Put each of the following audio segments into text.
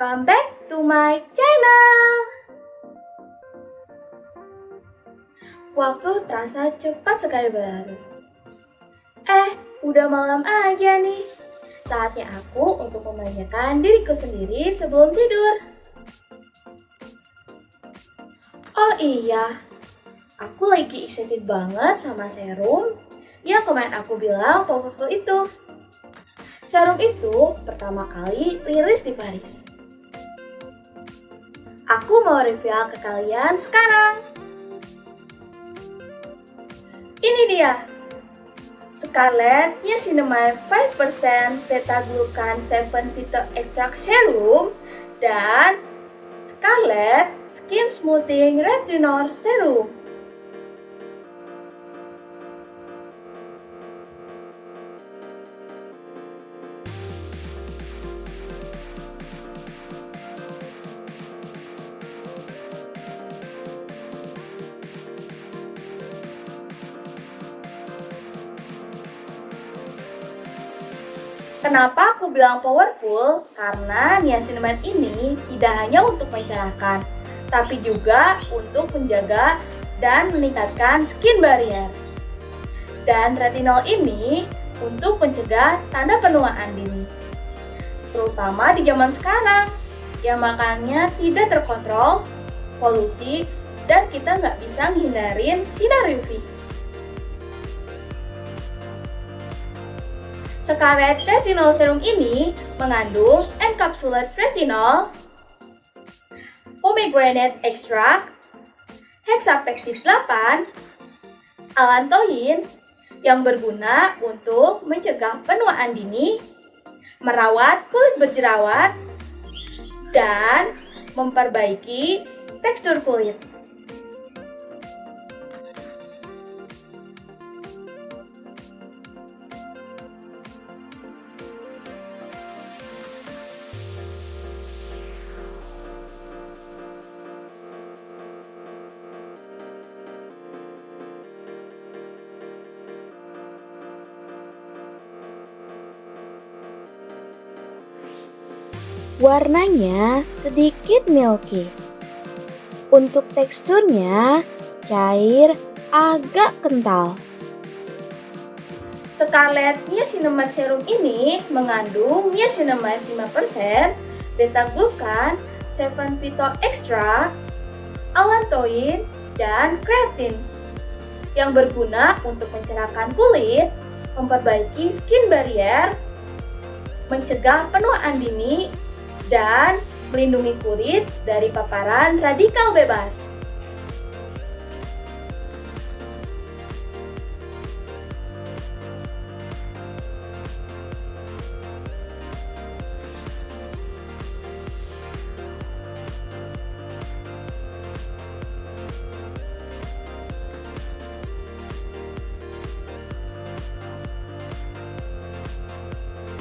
Welcome back to my channel. Waktu terasa cepat sekali berlalu. Eh, udah malam aja nih. Saatnya aku untuk memanjakan diriku sendiri sebelum tidur. Oh iya, aku lagi excited banget sama serum yang kemarin aku bilang powerful itu. Serum itu pertama kali rilis di Paris. Aku mau review ke kalian sekarang. Ini dia. Scarlett Niacinamide 5% Beta Glucan 7 Phyto Extract Serum dan Scarlett Skin Smoothing Retinol Serum. Kenapa aku bilang powerful? Karena niacinamide ini tidak hanya untuk mencerahkan, tapi juga untuk menjaga dan meningkatkan skin barrier. Dan retinol ini untuk mencegah tanda penuaan dini. Terutama di zaman sekarang, yang makannya tidak terkontrol, polusi, dan kita nggak bisa menghindarin sinar UV. Scarlet Retinol Serum ini mengandung encapsulated retinol, pomegranate extract, hexapexid 8, alantoin yang berguna untuk mencegah penuaan dini, merawat kulit berjerawat, dan memperbaiki tekstur kulit. Warnanya sedikit milky. Untuk teksturnya cair agak kental. Scarlett Niacinamide Serum ini mengandung niacinamide 5%, beta-glucan, 7 phyto extra, allantoin, dan kreatin yang berguna untuk mencerahkan kulit, memperbaiki skin barrier, mencegah penuaan dini, dan melindungi kulit dari paparan radikal bebas.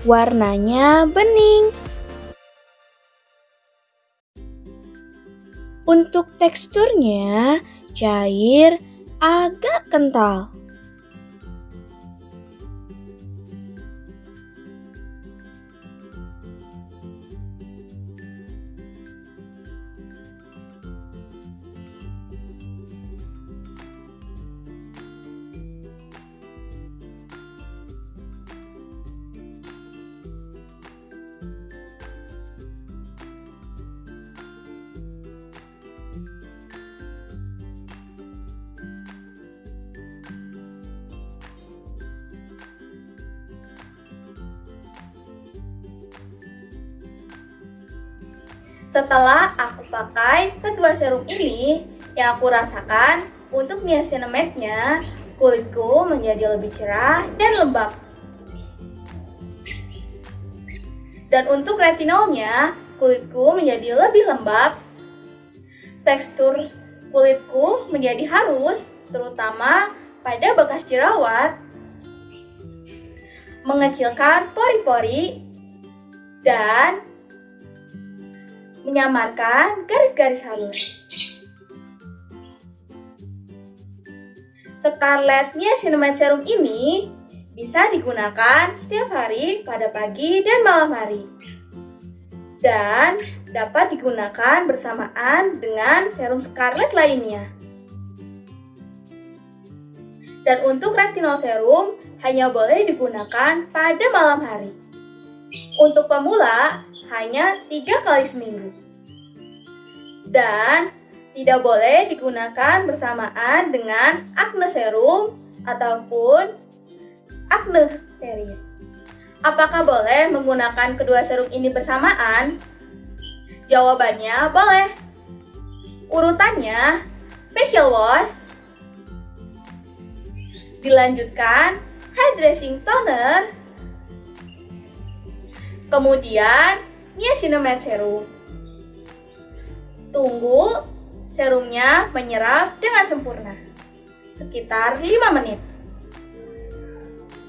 Warnanya bening. Untuk teksturnya cair agak kental. Setelah aku pakai kedua serum ini, yang aku rasakan untuk niacinamide-nya, kulitku menjadi lebih cerah dan lembab. Dan untuk retinolnya, kulitku menjadi lebih lembab. Tekstur kulitku menjadi halus, terutama pada bekas jerawat, mengecilkan pori-pori, dan menyamarkan garis-garis halus. Scarlett Niacinamide Serum ini bisa digunakan setiap hari pada pagi dan malam hari. dan dapat digunakan bersamaan dengan serum Scarlet lainnya. Dan untuk retinol serum hanya boleh digunakan pada malam hari. Untuk pemula hanya tiga kali seminggu. Dan tidak boleh digunakan bersamaan dengan acne serum ataupun acne series. Apakah boleh menggunakan kedua serum ini bersamaan? Jawabannya boleh. Urutannya, facial wash, dilanjutkan hydration toner, kemudian niacinamide serum. Tunggu serumnya menyerap dengan sempurna, sekitar 5 menit.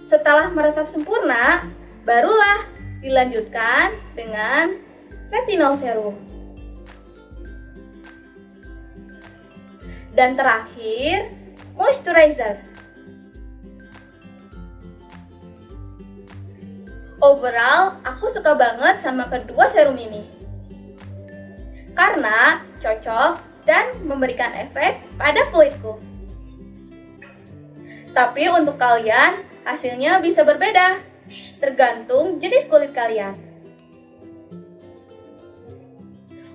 Setelah meresap sempurna, Barulah dilanjutkan dengan retinol serum. Dan terakhir, moisturizer. Overall, aku suka banget sama kedua serum ini. Karena cocok dan memberikan efek pada kulitku. Tapi untuk kalian, hasilnya bisa berbeda tergantung jenis kulit kalian.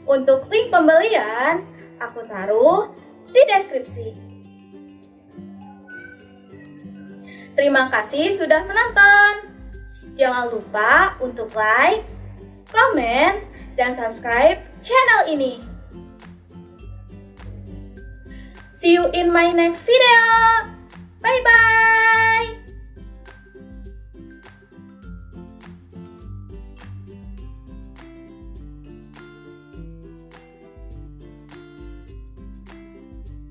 Untuk link pembelian, aku taruh di deskripsi. Terima kasih sudah menonton. Jangan lupa untuk like, komen, dan subscribe channel ini. See you in my next video.